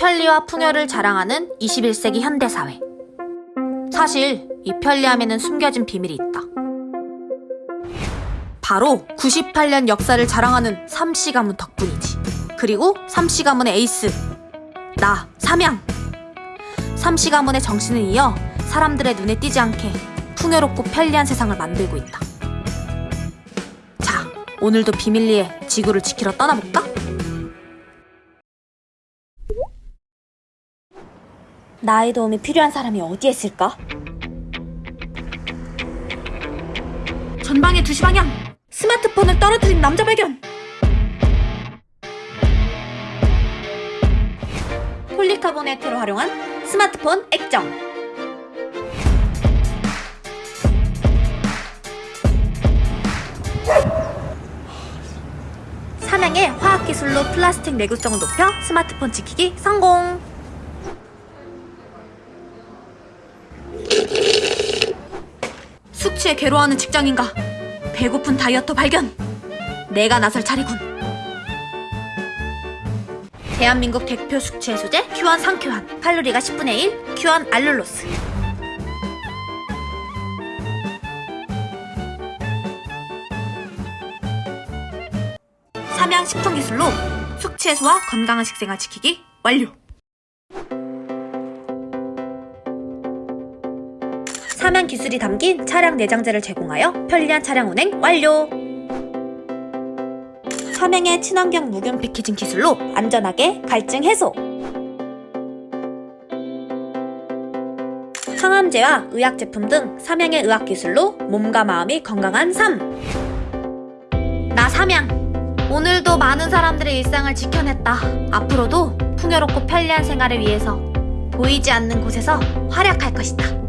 편리와 풍요를 자랑하는 21세기 현대사회. 사실 이 편리함에는 숨겨진 비밀이 있다. 바로 98년 역사를 자랑하는 삼씨 가문 덕분이지. 그리고 삼씨 가문의 에이스, 나 삼양. 삼씨 가문의 정신을 이어 사람들의 눈에 띄지 않게 풍요롭고 편리한 세상을 만들고 있다. 자, 오늘도 비밀리에 지구를 지키러 떠나볼까? 나의 도움이 필요한 사람이 어디에 있을까? 전방의 2시 방향! 스마트폰을 떨어뜨린 남자 발견! 폴리카보네트를 활용한 스마트폰 액정! 삼양의 화학기술로 플라스틱 내구성을 높여 스마트폰 지키기 성공! 숙취에 괴로워하는 직장인가? 배고픈 다이어터 발견! 내가 나설 차례군. 대한민국 대표 숙취 해소제 큐안 상큐안 칼로리가 10분의 1 큐안 알룰로스 삼양 식품 기술로 숙취 해소와 건강한 식생활 지키기 완료. 삼양 기술이 담긴 차량 내장재를 제공하여 편리한 차량 운행 완료. 삼양의 친환경 무균 패키징 기술로 안전하게 갈증 해소. 항암제와 의학 제품 등 삼양의 의학 기술로 몸과 마음이 건강한 삶. 나 삼양. 오늘도 많은 사람들의 일상을 지켜냈다. 앞으로도 풍요롭고 편리한 생활을 위해서 보이지 않는 곳에서 활약할 것이다.